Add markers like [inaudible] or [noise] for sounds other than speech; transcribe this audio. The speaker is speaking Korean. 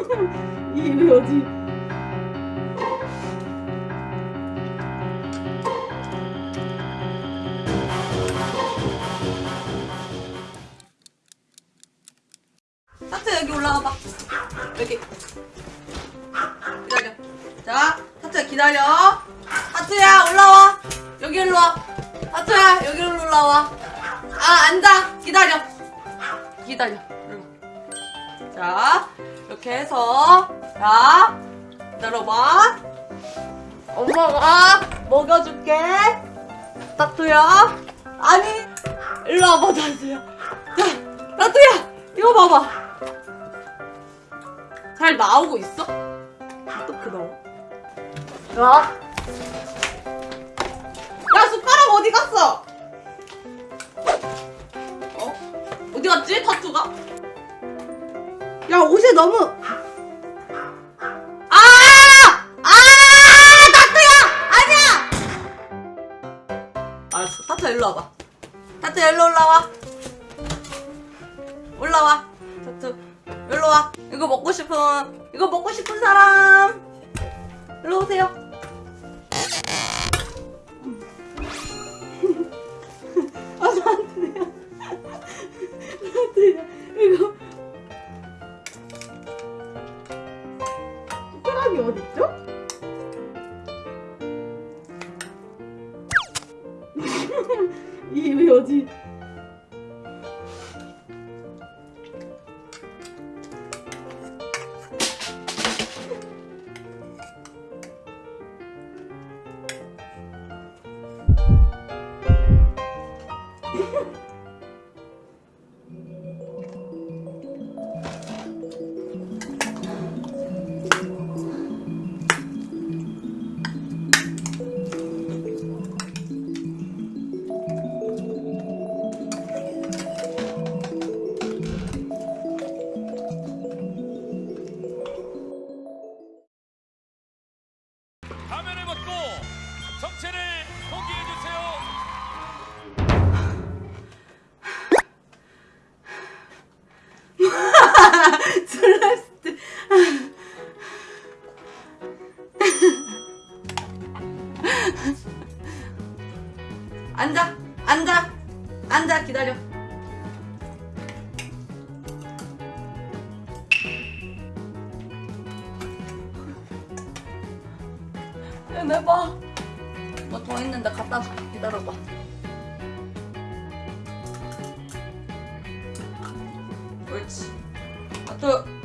[laughs] 이게 왜 어디? 하트 여기 올라와봐. 여기. 기다려. 자, 하트야 기다려. 하트야 올라와. 여기 일로 와. 하트야 여기 일로 올라와. 아 앉아. 기다려. 기다려. 자, 이렇게 해서 자, 기다려봐. 엄마가 먹여줄게. 따뚜야. 아니, 일로 와봐, 따뚜야. 자, 따뚜야, 이거 봐봐. 잘 나오고 있어? 어떻게 나와? 야. 야, 숟가락 어디 갔어? 어? 어디 갔지? 타투가? 야, 옷이 너무. 아! 아! 타투야! 아니야! 알았어. 타투 일로 와봐. 타투 일로 올라와. 올라와. 타투. 일로 와. 이거 먹고 싶은, 이거 먹고 싶은 사람. 일로 오세요. [laughs] 아, 나한테요. 나한테요. [laughs] 숟가락이 어딨죠? [laughs] 이게 왜 어디? [laughs] 앉아, 앉아, 앉아, 기다려. 내봐. 뭐 더 있는데 갖다 줄게. 기다려봐. 옳지. 하트.